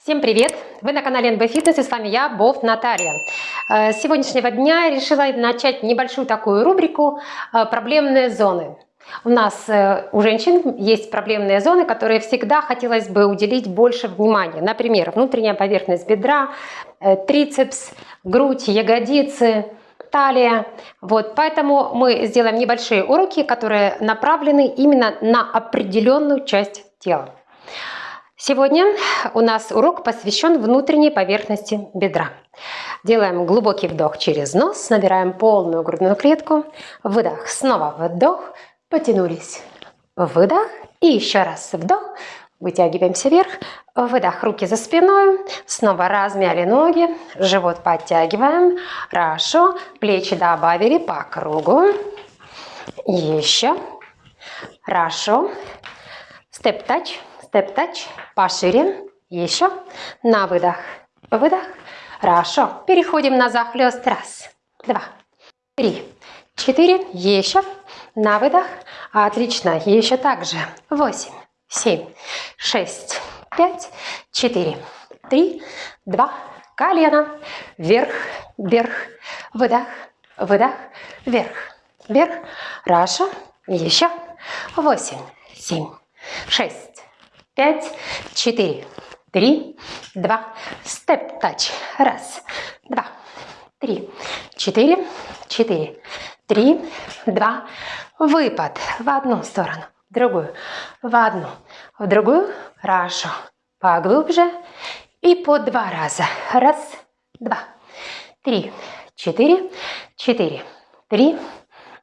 Всем привет! Вы на канале НБ Фитнес и с вами я, Бов Наталья. Э, с сегодняшнего дня решила начать небольшую такую рубрику э, «Проблемные зоны». У нас э, у женщин есть проблемные зоны, которые всегда хотелось бы уделить больше внимания. Например, внутренняя поверхность бедра, трицепс, грудь, ягодицы, талия. Вот, поэтому мы сделаем небольшие уроки, которые направлены именно на определенную часть тела. Сегодня у нас урок посвящен внутренней поверхности бедра. Делаем глубокий вдох через нос, набираем полную грудную клетку, выдох, снова вдох, потянулись, выдох и еще раз вдох, вытягиваемся вверх, выдох, руки за спиной, снова размяли ноги, живот подтягиваем, хорошо, плечи добавили по кругу, еще, хорошо, степ-тач, степ-тач, пошире, еще, на выдох, выдох, хорошо, переходим на захлест, раз, два, три, четыре, еще, на выдох, отлично, еще так же, восемь, семь, шесть, пять, четыре, три, два, колено, вверх, вверх, выдох, выдох, вверх, вверх, хорошо, еще, восемь, семь, шесть, пять, четыре, три, два, степ-тач. Раз, два, три, четыре, четыре, три, два, выпад в одну сторону, в другую, в одну, в другую, хорошо, поглубже. И по два раза. Раз, два, три, четыре, четыре, три,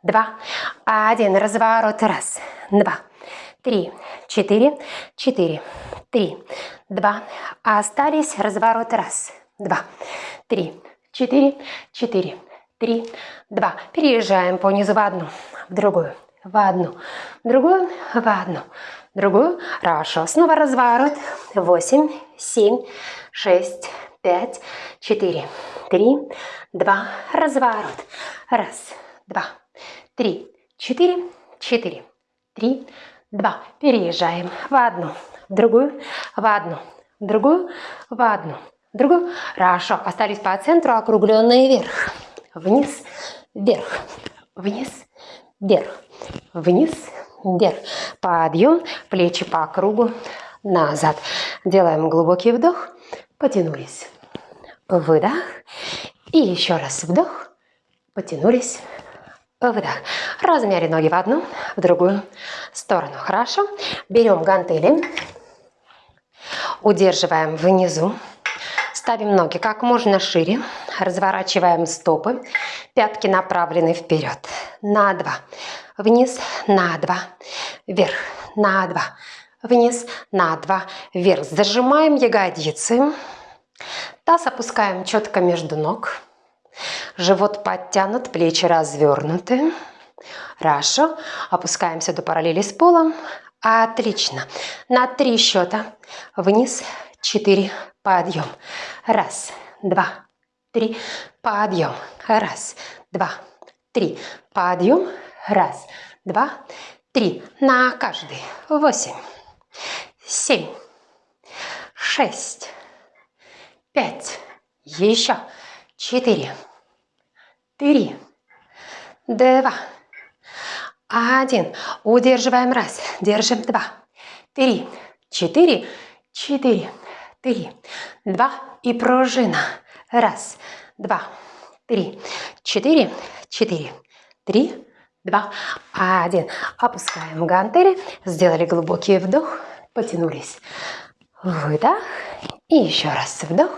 два, один, разворот, раз, два, три, четыре, четыре, три, два. А остались разворот. Раз, два, три, четыре, четыре, три, два. Переезжаем по низу в одну, в другую, в одну, в другую, в одну, в другую. Хорошо. Снова разворот. Восемь, семь, шесть, пять, четыре, три, два. Разворот. Раз, два, три, четыре, четыре, три, два. Переезжаем в одну, в другую, в одну, в другую, в одну, в другую. Хорошо. Остались по центру округленные вверх. Вниз, вверх, вниз, вверх, вниз, вверх. Подъем, плечи по кругу, назад. Делаем глубокий вдох, потянулись. Выдох. И еще раз вдох, потянулись выдох. Размяли ноги в одну, в другую сторону. Хорошо. Берем гантели, удерживаем внизу, ставим ноги как можно шире, разворачиваем стопы, пятки направлены вперед, на два, вниз, на два, вверх, на два, вниз, на два, вверх. Зажимаем ягодицы, таз опускаем четко между ног, Живот подтянут, плечи развернуты. Хорошо. Опускаемся до параллели с полом. Отлично. На три счета. Вниз. Четыре. Подъем. Раз, два, три. Подъем. Раз, два, три. Подъем. Раз, два, три. На каждый. Восемь, семь, шесть, пять. Еще. Четыре. Три, два, один. Удерживаем. Раз, держим. Два, три, четыре, четыре, три, два. И пружина. Раз, два, три, четыре, четыре, три, два, один. Опускаем гантели, сделали глубокий вдох, потянулись. Выдох. И еще раз вдох,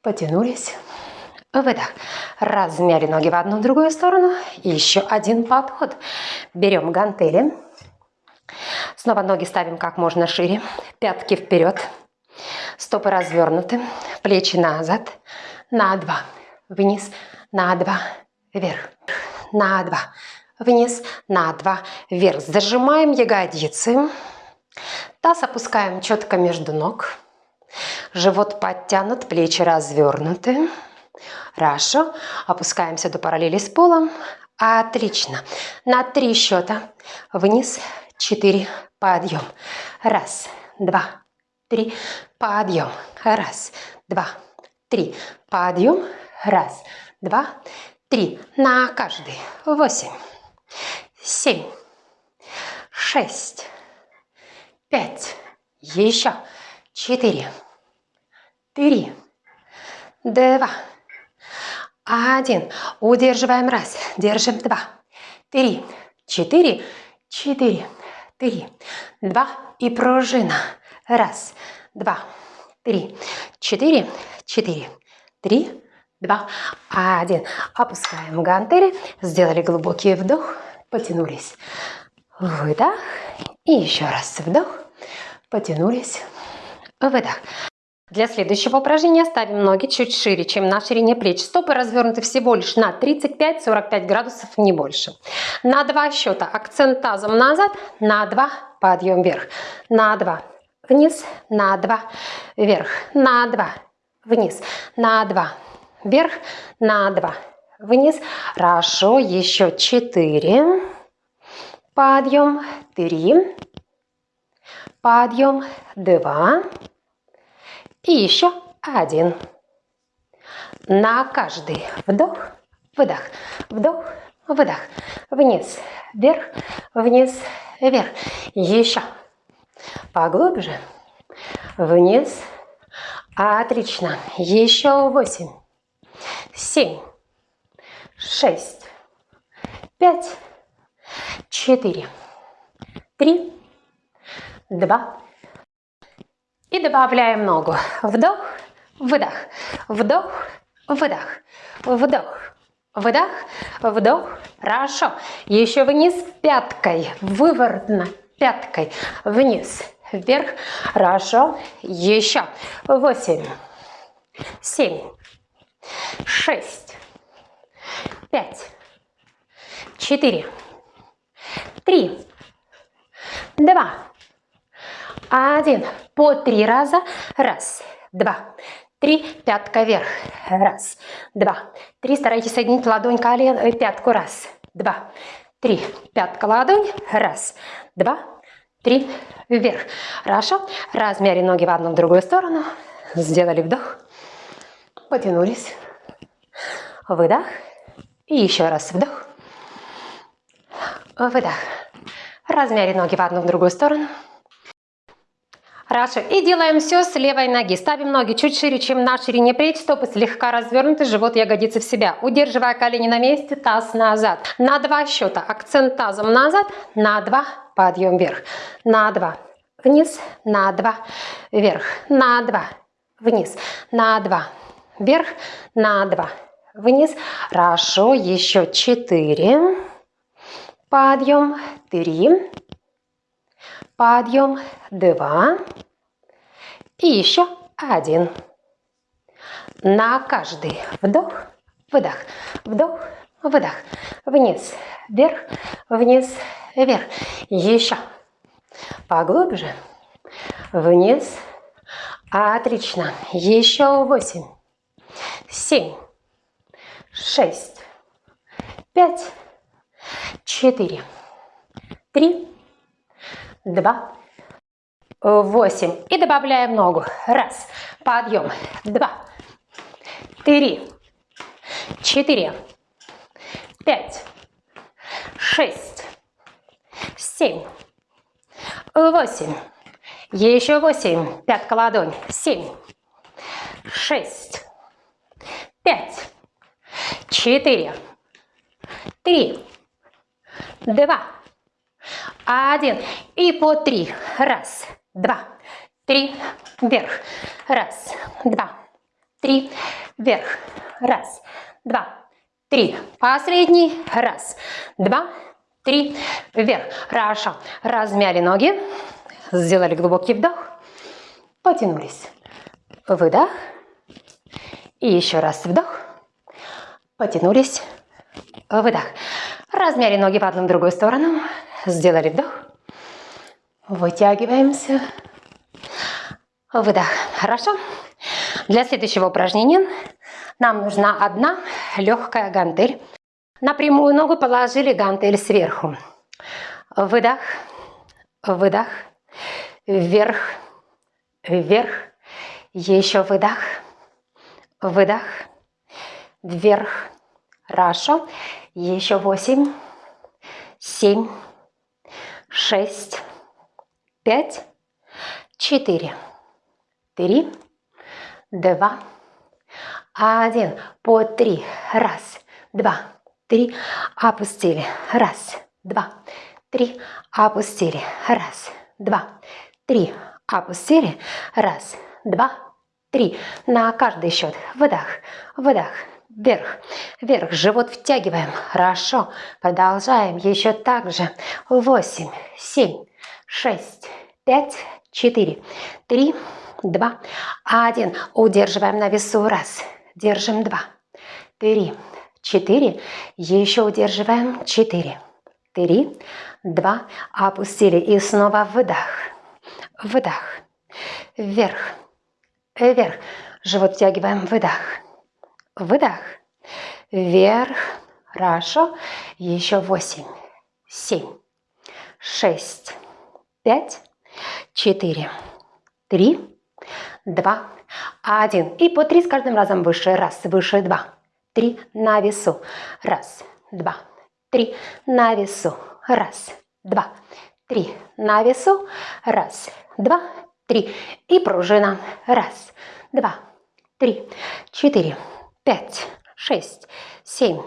потянулись выдох. Размяли ноги в одну в другую сторону. И еще один подход. Берем гантели. Снова ноги ставим как можно шире. Пятки вперед. Стопы развернуты. Плечи назад. На два. Вниз. На два. Вверх. На два. Вниз. На два. Вверх. Зажимаем ягодицы. Таз опускаем четко между ног. Живот подтянут, плечи развернуты. Хорошо. Опускаемся до параллели с полом. Отлично. На три счета. Вниз. Четыре. Подъем. Раз, два, три, подъем. Раз, два, три, подъем. Раз, два, три. На каждый. Восемь, семь, шесть, пять. Еще. Четыре, три, два, один. Удерживаем. Раз, держим. Два, три, четыре, четыре, три, два. И пружина. Раз, два, три, четыре, четыре, три, два, один. Опускаем гантели, сделали глубокий вдох, потянулись. Выдох. И еще раз вдох, потянулись. Выдох. Для следующего упражнения ставим ноги чуть шире, чем на ширине плеч. Стопы развернуты всего лишь на 35-45 градусов, не больше. На два счета акцент тазом назад, на два подъем вверх, на два вниз, на два вверх, на два вниз, на два вверх, на два вниз. Хорошо, еще четыре. Подъем, три. Подъем, два. И еще один. На каждый вдох, выдох, вдох, выдох. Вниз, вверх, вниз, вверх. Еще. Поглубже. Вниз. Отлично. Еще восемь, семь, шесть, пять, четыре, три, два, и добавляем ногу. Вдох, выдох, вдох, выдох, вдох, выдох, вдох. Хорошо. Еще вниз пяткой, выворотно пяткой, вниз, вверх. Хорошо. Еще. Восемь, семь, шесть, пять, четыре, три, два, один. По три раза. Раз, два, три. Пятка вверх. Раз, два, три. Старайтесь соединить ладонь, колен, э, пятку. Раз, два, три. Пятка, ладонь. Раз, два, три. Вверх. Хорошо. Размяли ноги в одну, в другую сторону. Сделали вдох. Потянулись. Выдох. И еще раз вдох. Выдох. Размяли ноги в одну, в другую сторону. Хорошо. И делаем все с левой ноги. Ставим ноги чуть шире, чем на ширине плеч. Стопы слегка развернуты, живот ягодицы в себя. Удерживая колени на месте, таз назад. На два счета. Акцент тазом назад. На два. Подъем вверх. На два. Вниз. На два. Вверх. На два. Вниз. На два. Вверх. На два. Вниз. Хорошо. Еще четыре. Подъем. Три подъем, два. И еще один. На каждый вдох, выдох, вдох, выдох, вниз, вверх, вниз, вверх. Еще. Поглубже, вниз. Отлично. Еще восемь, семь, шесть, пять, четыре, три, два, восемь. И добавляем ногу. Раз, подъем, два, три, четыре, пять, шесть, семь, восемь. Еще восемь. Пятка ладонь. Семь, шесть, пять, четыре, три, два, один. И по три. Раз, два, три, вверх. Раз, два, три, вверх. Раз, два, три. Последний. Раз, два, три, вверх. Хорошо. Размяли ноги. Сделали глубокий вдох. Потянулись. Выдох. И еще раз вдох. Потянулись. Выдох. Размяли ноги в одну в другую сторону. Сделали вдох. Вытягиваемся. Выдох. Хорошо. Для следующего упражнения нам нужна одна легкая гантель. На прямую ногу положили гантель сверху. Выдох. Выдох. Вверх. вверх, еще выдох, выдох, вверх, хорошо, еще восемь, семь, шесть, пять, четыре, три, два, один, по три, раз, два, три, опустили, раз, два, три, опустили, раз, два, три, опустили, раз, два, три, на каждый счет, выдох, выдох, вверх, вверх, живот втягиваем, хорошо, продолжаем, еще так же, восемь, семь, шесть, пять, четыре, три, два, один, удерживаем на весу, раз, держим, два, три, четыре, еще удерживаем, четыре, три, два, опустили. И снова выдох, выдох, вверх, вверх, живот втягиваем, выдох, выдох, вверх, хорошо, еще восемь, семь, шесть, пять, четыре, три, два, один. И по три с каждым разом выше. Раз, выше, два, три, на весу. Раз, два, три, на весу. Раз, два, три, на весу. Раз, два, три. И пружина. Раз, два, три, четыре, пять, шесть, семь,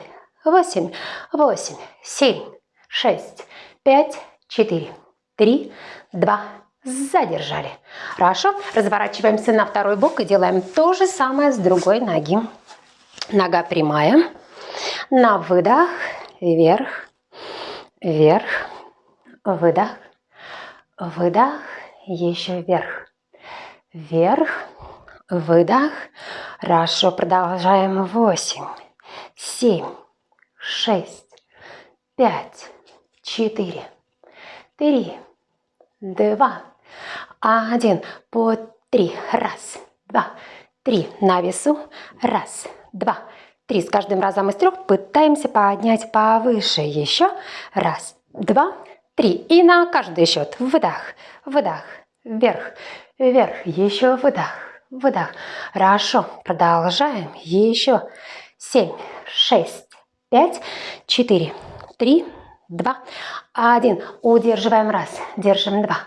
восемь, восемь, семь, шесть, пять, четыре, три, два, задержали. Хорошо, разворачиваемся на второй бок и делаем то же самое с другой ноги. Нога прямая, на выдох, вверх, вверх, выдох, выдох, еще вверх, вверх, выдох. Хорошо, продолжаем. Восемь, семь, шесть, пять, четыре, три, два, один. По три. Раз, два, три. На весу. Раз, два, три. С каждым разом из трех пытаемся поднять повыше. Еще. Раз, два, три. И на каждый счет. Выдох, выдох, вверх, вверх. Еще выдох, выдох. Хорошо. Продолжаем. Еще. Семь, шесть, пять, четыре, три, два, один. Удерживаем раз, держим два,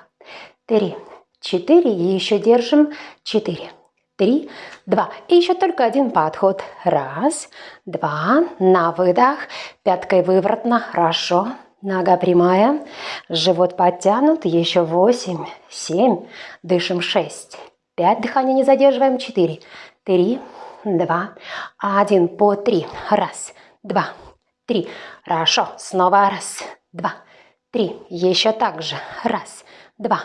три, четыре. И еще держим четыре, три, два. И еще только один подход. Раз, два, на выдох, пяткой выворотно, хорошо. Нога прямая, живот подтянут, еще восемь, семь, дышим шесть, пять, дыхание не задерживаем, четыре, три, два, один, по три, раз, два, три. Хорошо. Снова раз, два, три. Еще так же. Раз, два,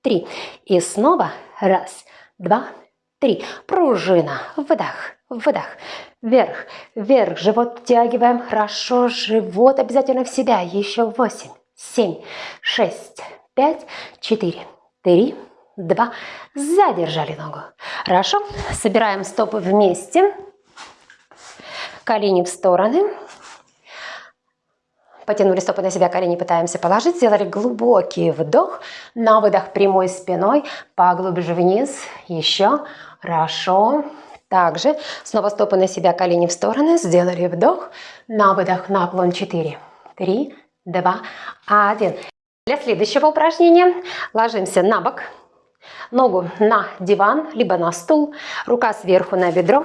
три. И снова раз, два, три. Пружина. Выдох, выдох. Вверх, вверх. Живот втягиваем. Хорошо. Живот обязательно в себя. Еще восемь, семь, шесть, пять, четыре, три, два. Задержали ногу. Хорошо. Собираем стопы вместе. Колени в стороны. Потянули стопы на себя, колени пытаемся положить. Сделали глубокий вдох. На выдох прямой спиной. Поглубже вниз. Еще. Хорошо. Также снова стопы на себя, колени в стороны. Сделали вдох. На выдох наклон 4, 3, 2, 1. Для следующего упражнения ложимся на бок. Ногу на диван, либо на стул, рука сверху на бедро.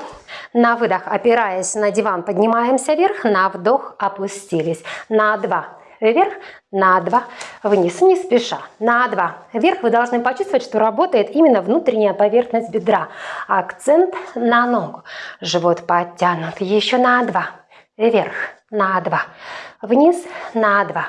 На выдох, опираясь на диван, поднимаемся вверх, на вдох опустились. На два вверх, на два вниз, не спеша. На два вверх вы должны почувствовать, что работает именно внутренняя поверхность бедра. Акцент на ногу. Живот подтянут. Еще на два вверх, на два вниз, на два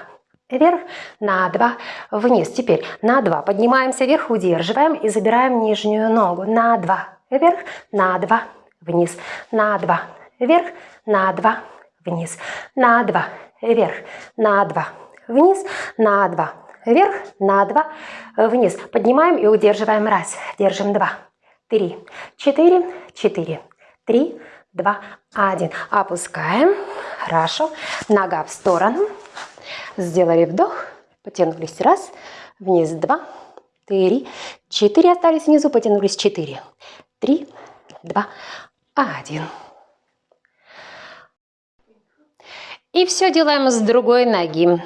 вверх, на 2, вниз. Теперь на 2 поднимаемся вверх, удерживаем и забираем нижнюю ногу. На 2 вверх, на 2 вниз, на 2 вверх, на 2 вниз, на 2 вверх, на 2 вниз, на 2 вверх, на 2 вниз. Поднимаем и удерживаем. Раз, держим 2, 3, 4, 4, 3, 2, 1. Опускаем. Хорошо. Нога в сторону. Сделали вдох, потянулись раз, вниз два, три, четыре. Остались внизу, потянулись четыре. Три, два, один. И все делаем с другой ноги.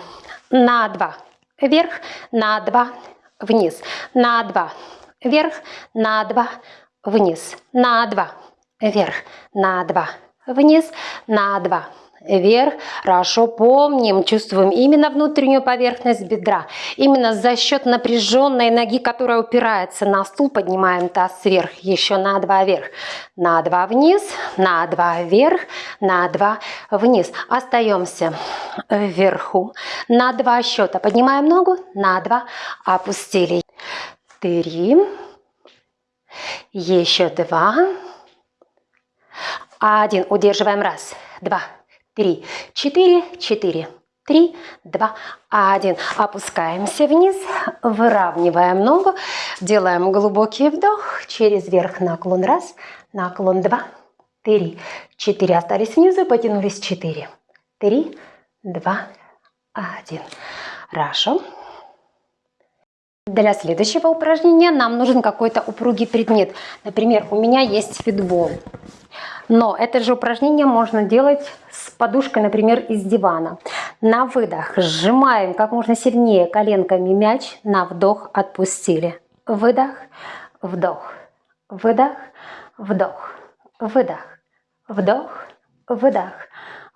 На два вверх, на два вниз, на два вверх, на два вниз, на два вверх, на два вниз, на два вверх. Хорошо помним, чувствуем именно внутреннюю поверхность бедра. Именно за счет напряженной ноги, которая упирается на стул, поднимаем таз вверх. Еще на два вверх. На два вниз, на два вверх, на два вниз. Остаемся вверху. На два счета. Поднимаем ногу, на два опустили. Три. Еще два. Один. Удерживаем. Раз, два, три, четыре, четыре, три, два, один. Опускаемся вниз, выравниваем ногу, делаем глубокий вдох, через верх наклон раз, наклон два, три, четыре. Остались внизу, потянулись четыре, три, два, один. Хорошо. Для следующего упражнения нам нужен какой-то упругий предмет. Например, у меня есть фитбол. Но это же упражнение можно делать с подушкой, например, из дивана. На выдох сжимаем как можно сильнее коленками мяч, на вдох отпустили. Выдох, вдох, выдох, вдох, выдох, вдох, выдох,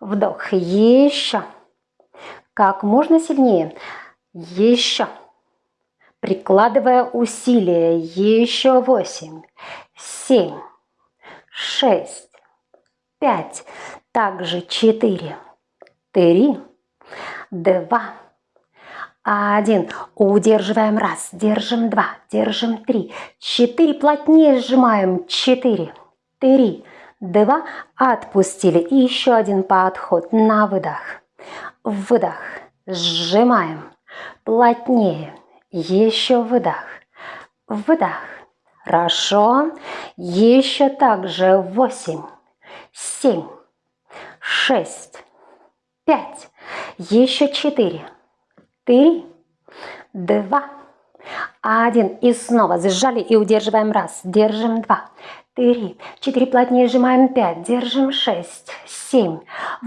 вдох. Еще. Как можно сильнее. Еще. Прикладывая усилия. Еще восемь, семь, шесть, пять, также четыре, три, два, один. Удерживаем. Раз, держим. Два, держим. Три, четыре, плотнее сжимаем, четыре, три, два, отпустили. И еще один подход. На выдох. Выдох, сжимаем, плотнее, еще выдох, выдох. Хорошо, еще также восемь. Семь, шесть, пять, еще четыре, три, два, один. И снова сжали и удерживаем. Раз, держим два, три, четыре, плотнее сжимаем. Пять, держим. Шесть, семь,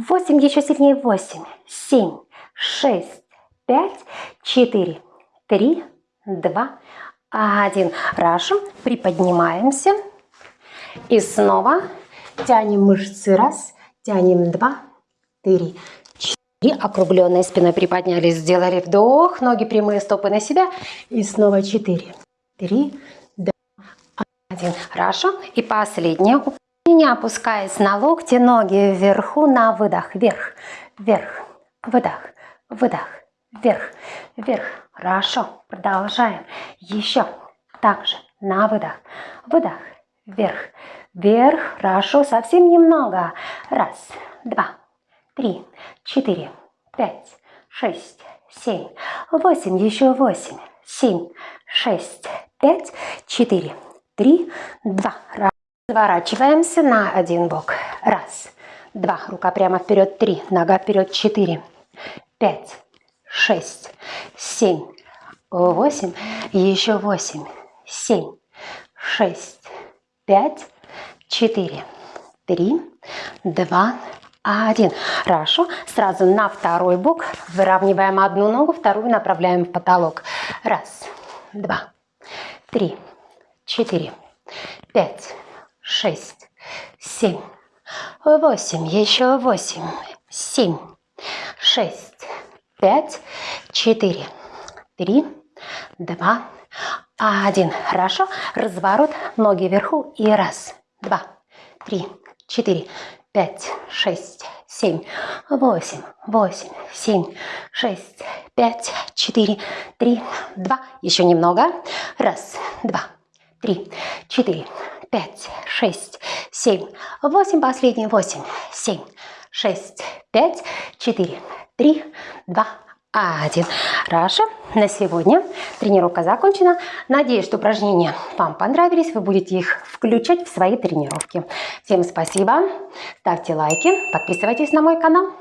восемь, еще сильнее. Восемь, семь, шесть, пять, четыре, три, два, один. Хорошо, приподнимаемся и снова Тянем мышцы. Раз, тянем два, три, четыре. Округленной спиной приподнялись, сделали вдох. Ноги прямые, стопы на себя. И снова четыре, три, два, один. Хорошо. И последнее упражнение. Опускаясь на локти, ноги вверху на выдох. Вверх, вверх, выдох, выдох, вверх, вверх. Хорошо. Продолжаем. Еще. Также на выдох, выдох, вверх, Вверх. Хорошо. Совсем немного. Раз, два, три, четыре, пять, шесть, семь, восемь. Еще восемь, семь, шесть, пять, четыре, три, два. Разворачиваемся на один бок. Раз, два. Рука прямо вперед. Три. Нога вперед. Четыре, пять, шесть, семь, восемь. Еще восемь, семь, шесть, пять, четыре, три, два, один. Хорошо. Сразу на второй бок выравниваем одну ногу, вторую направляем в потолок. Раз, два, три, четыре, пять, шесть, семь, восемь. Еще восемь, семь, шесть, пять, четыре, три, два, один. Хорошо. Разворот, ноги вверху и раз, два, три, четыре, пять, шесть, семь, восемь, восемь, семь, шесть, пять, четыре, три, два. Еще немного. Раз, два, три, четыре, пять, шесть, семь, восемь. Последний. Восемь, семь, шесть, пять, четыре, три, два, один. Хорошо, на сегодня тренировка закончена. Надеюсь, что упражнения вам понравились. Вы будете их включать в свои тренировки. Всем спасибо. Ставьте лайки, подписывайтесь на мой канал.